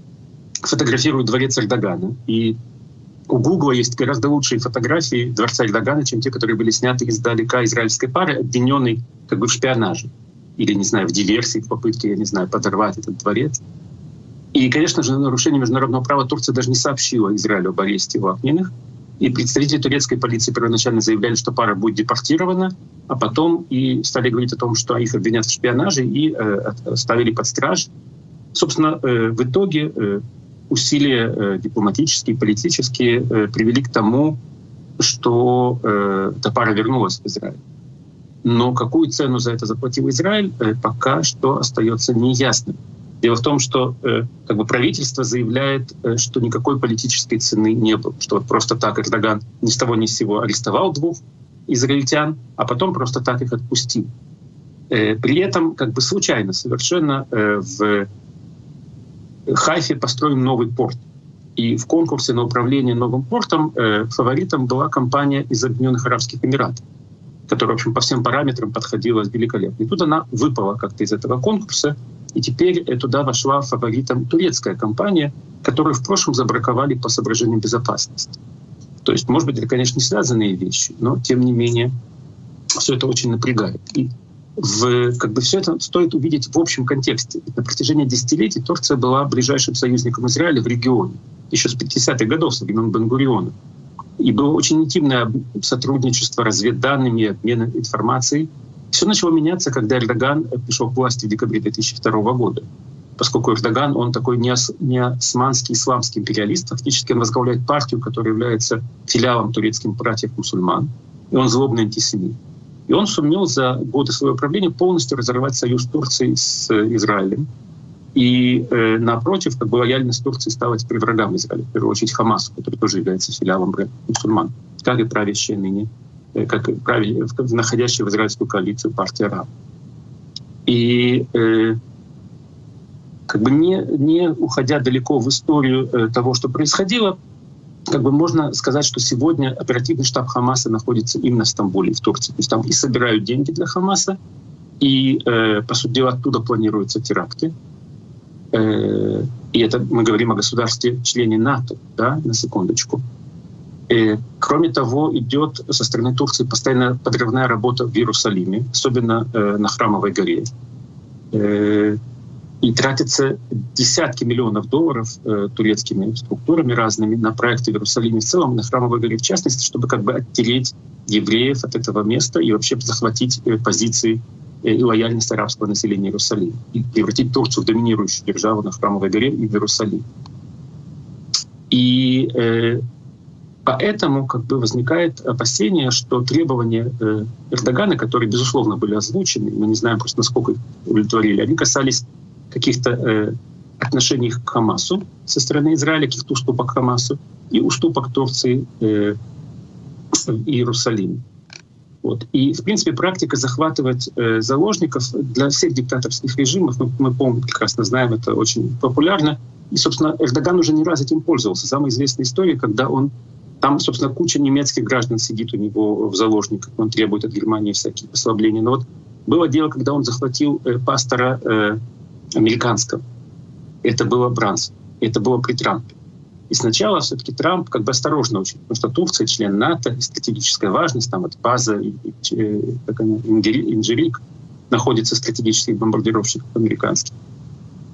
фотографируют дворец Эрдогана. И у Гугла есть гораздо лучшие фотографии дворца Эрдогана, чем те, которые были сняты издалека израильской пары, обвиненной как бы в шпионаже или, не знаю, в диверсии, в попытке, я не знаю, подорвать этот дворец. И, конечно же, нарушение международного права Турция даже не сообщила Израилю об аресте Вахниных. И представители турецкой полиции первоначально заявляли, что пара будет депортирована, а потом и стали говорить о том, что их обвинят в шпионаже и э, ставили под страж. Собственно, э, в итоге э, усилия э, дипломатические, политические э, привели к тому, что э, эта пара вернулась в Израиль. Но какую цену за это заплатил Израиль, э, пока что остается неясным. Дело в том, что э, как бы правительство заявляет, э, что никакой политической цены не было, что вот просто так Эрдоган ни с того ни с сего арестовал двух израильтян, а потом просто так их отпустил. Э, при этом как бы случайно совершенно э, в Хайфе построен новый порт. И в конкурсе на управление новым портом э, фаворитом была компания из Объединенных Арабских Эмиратов, которая, в общем, по всем параметрам подходила великолепно. И тут она выпала как-то из этого конкурса, и теперь э, туда вошла фаворитом турецкая компания, которую в прошлом забраковали по соображениям безопасности. То есть, может быть, это, конечно, не связанные вещи, но тем не менее все это очень напрягает. И в, как бы все это стоит увидеть в общем контексте. На протяжении десятилетий Турция была ближайшим союзником Израиля в регионе, еще с 50-х годов, со времен Бенгуриона. И было очень интимное сотрудничество, разведданными, обмен информацией. Все начало меняться, когда Эрдоган пришел к власти в декабре 2002 года. Поскольку Эрдоган, он такой не, османский исламский империалист, фактически он возглавляет партию, которая является филиалом турецким братьев-мусульман, и он злобный антисемит. И он сумел за годы своего правления полностью разорвать союз Турции с э, Израилем. И э, напротив, как бы лояльность Турции стала теперь врагам Израиля, в первую очередь Хамасу, который тоже является филиалом мусульман, как и правящая ныне, как и правя, находящая в израильскую коалицию партия Араб. И э, как бы не, не уходя далеко в историю э, того, что происходило, как бы можно сказать, что сегодня оперативный штаб Хамаса находится именно в Стамбуле, в Турции. То есть там и собирают деньги для Хамаса, и, э, по сути дела, оттуда планируются теракты. Э, и это мы говорим о государстве-члене НАТО, да, на секундочку. Э, кроме того, идет со стороны Турции постоянная подрывная работа в Иерусалиме, особенно э, на Храмовой горе. Э, и тратятся десятки миллионов долларов э, турецкими структурами разными на проекты в Иерусалиме в целом, на Храмовой горе в частности, чтобы как бы оттереть евреев от этого места и вообще захватить э, позиции э, и лояльность арабского населения Иерусалима и превратить Турцию в доминирующую державу на Храмовой горе и в Иерусалиме. И э, поэтому как бы возникает опасение, что требования э, Эрдогана, которые, безусловно, были озвучены, мы не знаем просто, насколько их удовлетворили, они касались каких-то э, отношений к Хамасу со стороны Израиля, каких-то уступок Хамасу и уступок Турции э, в Иерусалиме. Вот. И, в принципе, практика захватывать э, заложников для всех диктаторских режимов, мы, мы помним, прекрасно знаем, это очень популярно. И, собственно, Эрдоган уже не раз этим пользовался. Самая известная история, когда он там, собственно, куча немецких граждан сидит у него в заложниках, он требует от Германии всякие послабления. Но вот было дело, когда он захватил э, пастора э, американского. Это было Бранс. Это было при Трампе. И сначала все-таки Трамп как бы осторожно очень, потому что Турция член НАТО, стратегическая важность, там вот база, и, и, э, как она, Инжирик, находится стратегических бомбардировщиков американских.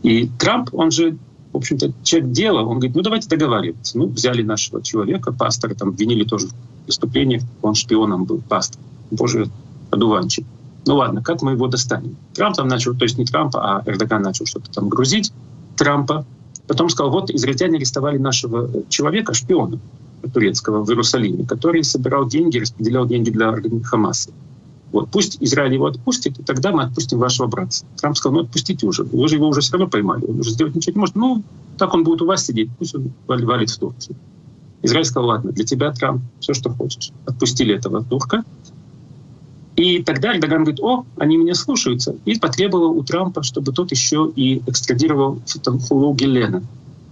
И Трамп, он же, в общем-то, человек дела, он говорит, ну давайте договариваться. Ну, взяли нашего человека, пастора, там, обвинили тоже в преступлениях, он шпионом был, пастор. Боже, одуванчик. Ну ладно, как мы его достанем? Трамп там начал, то есть не Трамп, а Эрдоган начал что-то там грузить Трампа. Потом сказал, вот израильтяне арестовали нашего человека, шпиона турецкого в Иерусалиме, который собирал деньги, распределял деньги для Хамаса. Вот, пусть Израиль его отпустит, и тогда мы отпустим вашего брата. Трамп сказал, ну отпустите уже, вы же его уже все равно поймали, он уже сделать ничего не может. Ну, так он будет у вас сидеть, пусть он валит в Турцию. Израиль сказал, ладно, для тебя, Трамп, все, что хочешь. Отпустили этого турка, и тогда Эрдоган говорит, о, они меня слушаются. И потребовал у Трампа, чтобы тот еще и экстрадировал Фетахулу Гелена.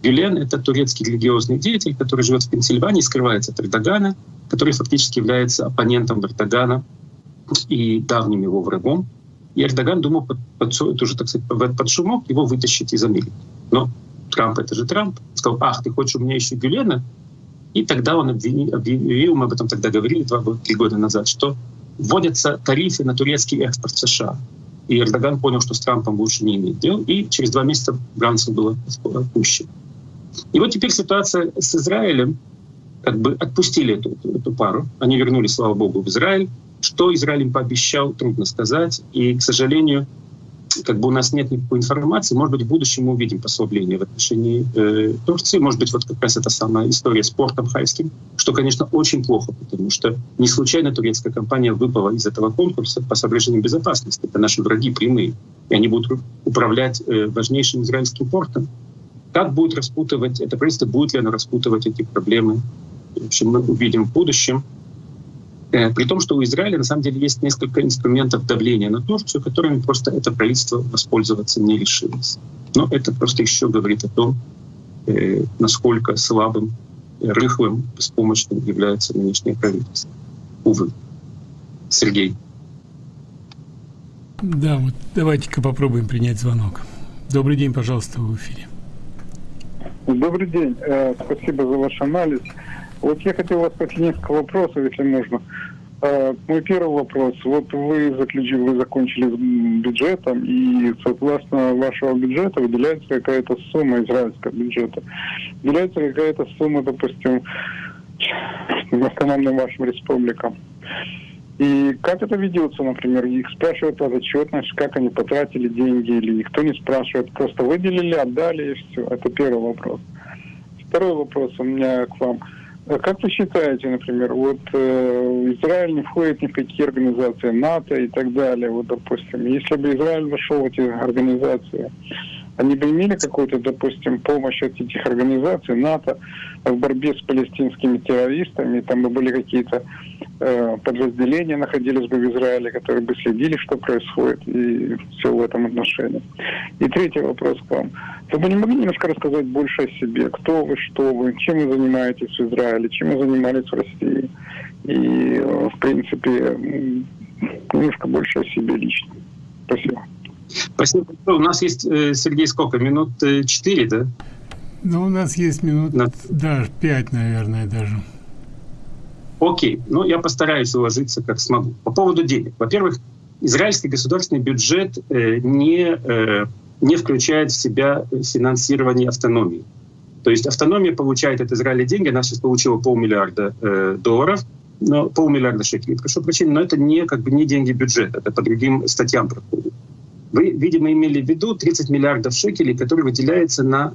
Гюлен — это турецкий религиозный деятель, который живет в Пенсильвании, скрывается от Эрдогана, который фактически является оппонентом Эрдогана и давним его врагом. И Эрдоган думал под, под, тоже, так сказать, под шумок его вытащить из Америки. Но Трамп — это же Трамп. Сказал, ах, ты хочешь у меня еще Гюлена? И тогда он обвинил, объявил, мы об этом тогда говорили два-три года назад, что вводятся тарифы на турецкий экспорт в США. И Эрдоган понял, что с Трампом лучше не иметь дел, и через два месяца Брансон был отпущен. И вот теперь ситуация с Израилем, как бы отпустили эту, эту пару, они вернулись, слава богу, в Израиль. Что Израиль им пообещал, трудно сказать. И, к сожалению, как бы у нас нет никакой информации. Может быть, в будущем мы увидим послабление в отношении э, Турции. Может быть, вот как раз эта самая история с портом хайским, что, конечно, очень плохо, потому что не случайно турецкая компания выпала из этого конкурса по соображениям безопасности. Это наши враги прямые. И они будут управлять э, важнейшим израильским портом. Как будет распутывать это правительство, будет ли оно распутывать эти проблемы, в общем, мы увидим в будущем. Э, при том, что у Израиля на самом деле есть несколько инструментов давления на Турцию, которыми просто это правительство воспользоваться не решилось. Но это просто еще говорит о том, э, насколько слабым, рыхлым, беспомощным является нынешнее правительство. Увы. Сергей. Да, вот давайте-ка попробуем принять звонок. Добрый день, пожалуйста, в эфире. Добрый день. Э, спасибо за ваш анализ. Вот я хотел вас спросить несколько вопросов, если можно. Э, мой первый вопрос. Вот вы заключили, вы закончили с бюджетом, и согласно вашего бюджета выделяется какая-то сумма израильского бюджета. Выделяется какая-то сумма, допустим, автономным вашим республикам. И как это ведется, например, их спрашивают о отчетность, как они потратили деньги, или никто не спрашивает, просто выделили, отдали и все. Это первый вопрос. Второй вопрос у меня к вам. А как вы считаете, например, вот э, Израиль не входит ни в какие организации НАТО и так далее, вот, допустим, если бы Израиль вошел в эти организации, они бы имели какую-то, допустим, помощь от этих организаций НАТО в борьбе с палестинскими террористами, там бы были какие-то э, подразделения находились бы в Израиле, которые бы следили, что происходит, и все в этом отношении. И третий вопрос к вам. Вы бы не могли немножко рассказать больше о себе? Кто вы, что вы, чем вы занимаетесь в Израиле, чем вы занимались в России? И, э, в принципе, немножко больше о себе лично. Спасибо. Спасибо. У нас есть, э, Сергей, сколько? Минут э, четыре, да? Ну, у нас есть минут, На... да, пять, наверное, даже. Окей. Ну, я постараюсь уложиться, как смогу. По поводу денег. Во-первых, израильский государственный бюджет э, не, э, не включает в себя финансирование автономии. То есть автономия получает от Израиля деньги, она сейчас получила полмиллиарда э, долларов, но полмиллиарда шекелей, прошу прощения, но это не, как бы, не деньги бюджета, это по другим статьям проходит. Вы, видимо, имели в виду 30 миллиардов шекелей, которые выделяются на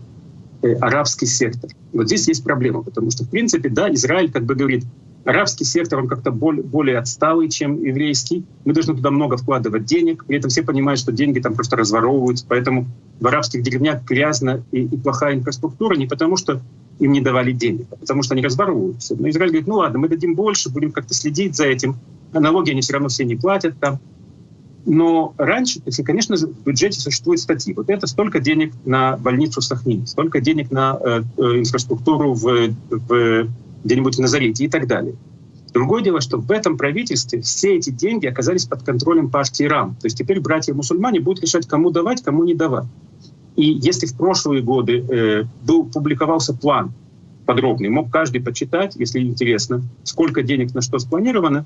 э, арабский сектор. Вот здесь есть проблема, потому что, в принципе, да, Израиль как бы говорит, арабский сектор, он как-то более, более отсталый, чем еврейский. Мы должны туда много вкладывать денег. При этом все понимают, что деньги там просто разворовываются. Поэтому в арабских деревнях грязно и, и плохая инфраструктура не потому, что им не давали денег, а потому что они разворовываются. Но Израиль говорит, ну ладно, мы дадим больше, будем как-то следить за этим. А налоги они все равно все не платят там. Но раньше, если, конечно, в бюджете существуют статьи. Вот это столько денег на больницу в Сахнине, столько денег на э, э, инфраструктуру в, в где-нибудь в Назарете и так далее. Другое дело, что в этом правительстве все эти деньги оказались под контролем партии РАМ. То есть теперь братья-мусульмане будут решать, кому давать, кому не давать. И если в прошлые годы э, был, публиковался план подробный, мог каждый почитать, если интересно, сколько денег на что спланировано,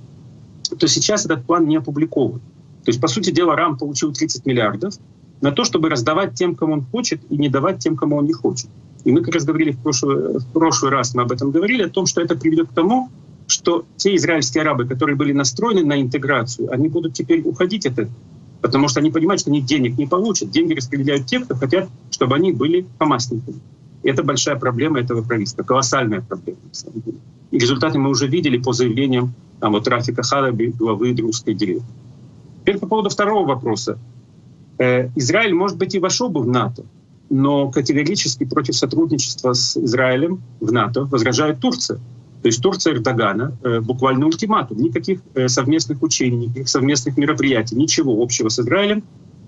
то сейчас этот план не опубликован. То есть, по сути дела, РАМ получил 30 миллиардов на то, чтобы раздавать тем, кому он хочет, и не давать тем, кому он не хочет. И мы как раз говорили в прошлый, в прошлый раз, мы об этом говорили, о том, что это приведет к тому, что те израильские арабы, которые были настроены на интеграцию, они будут теперь уходить от этого. Потому что они понимают, что они денег не получат. Деньги распределяют те, кто хотят, чтобы они были хамасниками. И это большая проблема этого правительства, колоссальная проблема. И результаты мы уже видели по заявлениям там, вот, Рафика Хараби, главы Друзской деревни. Теперь по поводу второго вопроса. Э, Израиль, может быть, и вошел бы в НАТО, но категорически против сотрудничества с Израилем в НАТО возражает Турция. То есть Турция Эрдогана э, буквально ультиматум. Никаких э, совместных учений, никаких совместных мероприятий, ничего общего с Израилем.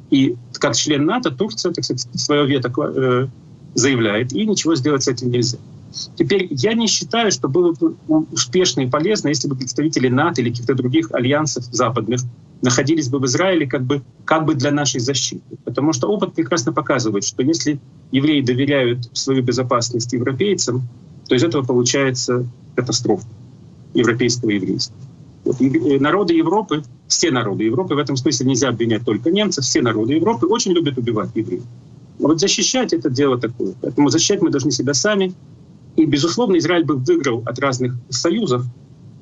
И как член НАТО Турция, так сказать, свое вето заявляет, и ничего сделать с этим нельзя. Теперь я не считаю, что было бы успешно и полезно, если бы представители НАТО или каких-то других альянсов западных находились бы в Израиле как бы, как бы для нашей защиты. Потому что опыт прекрасно показывает, что если евреи доверяют свою безопасность европейцам, то из этого получается катастрофа европейского еврейства. Вот, и народы Европы, все народы Европы, в этом смысле нельзя обвинять только немцев, все народы Европы очень любят убивать евреев. Но вот защищать это дело такое. Поэтому защищать мы должны себя сами. И, безусловно, Израиль бы выиграл от разных союзов,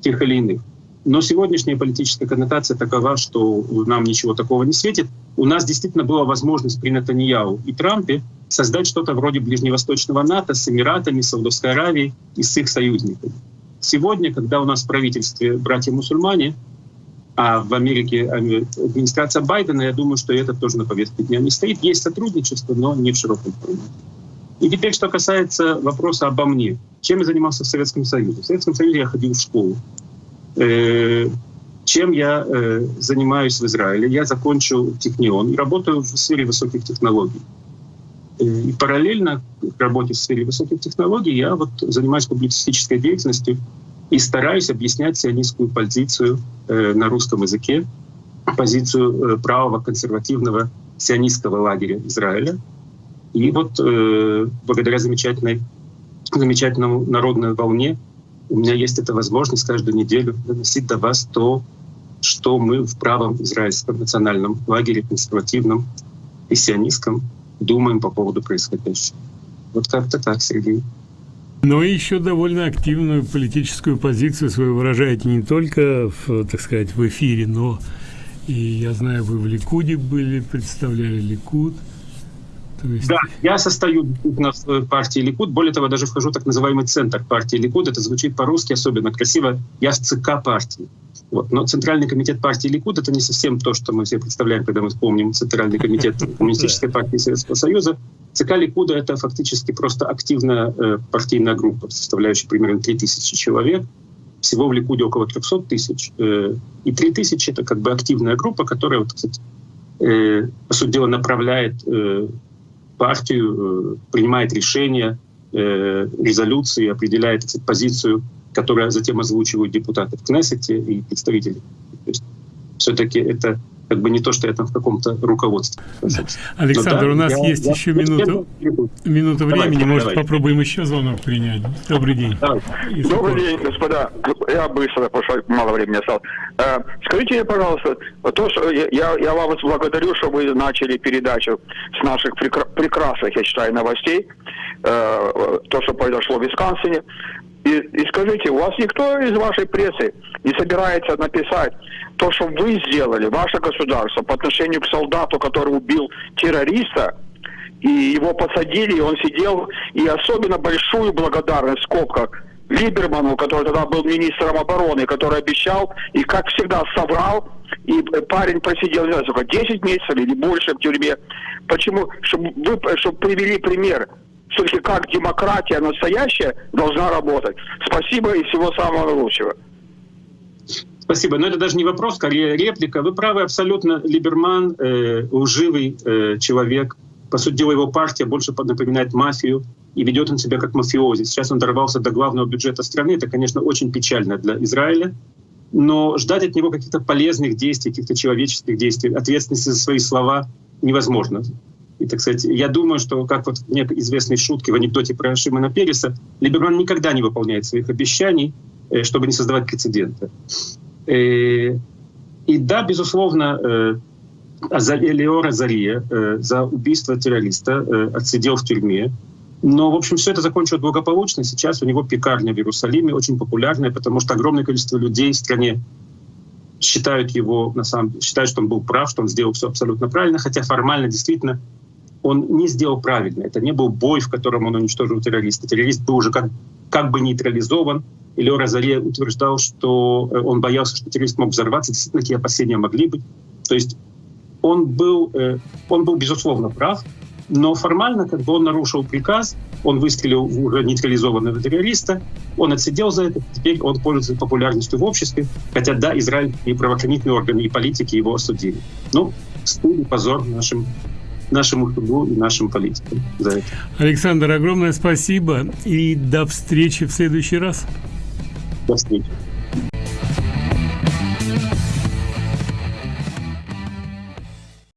тех или иных. Но сегодняшняя политическая коннотация такова, что нам ничего такого не светит. У нас действительно была возможность при Натаньяу и Трампе создать что-то вроде ближневосточного НАТО с Эмиратами, Саудовской Аравией и с их союзниками. Сегодня, когда у нас в правительстве братья-мусульмане, а в Америке администрация Байдена, я думаю, что это тоже на повестке дня не стоит. Есть сотрудничество, но не в широком формате. И теперь, что касается вопроса обо мне. Чем я занимался в Советском Союзе? В Советском Союзе я ходил в школу. Э, чем я э, занимаюсь в Израиле? Я закончил технион и работаю в сфере высоких технологий. И параллельно к работе в сфере высоких технологий я вот занимаюсь публицистической деятельностью и стараюсь объяснять сионистскую позицию э, на русском языке, позицию э, правого консервативного сионистского лагеря Израиля. И вот э, благодаря замечательной, замечательному народной волне у меня есть эта возможность каждую неделю доносить до вас то, что мы в правом израильском национальном лагере, консервативном и сионистском, думаем по поводу происходящего. Вот как-то так, Сергей. Но еще довольно активную политическую позицию свою выражаете не только, в, так сказать, в эфире, но и я знаю, вы в Ликуде были, представляли Ликуд. Есть... Да, я состою в партии Ликуд. Более того, даже вхожу в так называемый центр партии Ликуд. Это звучит по-русски особенно красиво. Я в ЦК партии. Вот. Но Центральный комитет партии Ликуд — это не совсем то, что мы все представляем, когда мы вспомним Центральный комитет Коммунистической партии Советского Союза. ЦК Ликуда — это фактически просто активная э, партийная группа, составляющая примерно 3000 человек. Всего в Ликуде около 300 тысяч. Э, и 3000 — это как бы активная группа, которая, вот, кстати, э, по сути дела, направляет э, партию, э, принимает решения, э, резолюции, определяет кстати, позицию которое затем озвучивают депутаты в Кнессете и представители. Все-таки это как бы не то, что я там в каком-то руководстве. Александр, да, у нас я, есть я, еще я, минуту, минута времени, давайте, может давайте. попробуем еще звонок принять. Добрый день. Добрый день, господа. Я быстро, потому что мало времени осталось. Э, скажите мне, пожалуйста, то, что я, я вас благодарю, что вы начали передачу с наших прекрасных, я считаю, новостей, э, то, что произошло в Висконсине. И, и скажите, у вас никто из вашей прессы не собирается написать то, что вы сделали, ваше государство, по отношению к солдату, который убил террориста, и его посадили, и он сидел, и особенно большую благодарность в скобках Либерману, который тогда был министром обороны, который обещал и, как всегда, соврал, и парень просидел, не знаю, сколько, 10 месяцев или больше в тюрьме. Почему? Чтобы вы чтобы привели пример все-таки как демократия настоящая должна работать. Спасибо и всего самого лучшего. Спасибо. Но это даже не вопрос, скорее реплика. Вы правы абсолютно. Либерман э, лживый э, человек. По сути дела, его партия больше напоминает мафию, и ведет он себя как мафиози. Сейчас он дорвался до главного бюджета страны. Это, конечно, очень печально для Израиля. Но ждать от него каких-то полезных действий, каких-то человеческих действий, ответственности за свои слова невозможно. И, так сказать, я думаю, что, как вот в некой известной шутке в анекдоте про Шимона Переса, Либерман никогда не выполняет своих обещаний, э, чтобы не создавать прецедента. Э, и да, безусловно, э, Элеора Зария за убийство террориста отсидел в тюрьме. Но, в общем, все это закончилось благополучно. Сейчас у него пекарня в Иерусалиме, очень популярная, потому что огромное количество людей в стране считают его, на самом деле, считают, что он был прав, что он сделал все абсолютно правильно, хотя формально действительно он не сделал правильно. Это не был бой, в котором он уничтожил террориста. Террорист был уже как, как бы нейтрализован. И Лео Розаре утверждал, что э, он боялся, что террорист мог взорваться. Действительно, такие опасения могли быть. То есть он был, э, он был безусловно прав, но формально как бы он нарушил приказ, он выстрелил в нейтрализованного террориста, он отсидел за это, теперь он пользуется популярностью в обществе, хотя да, Израиль и правоохранительные органы, и политики его осудили. Ну, стыд и позор нашим нашему суду и нашим политикам за это. Александр, огромное спасибо и до встречи в следующий раз. До встречи.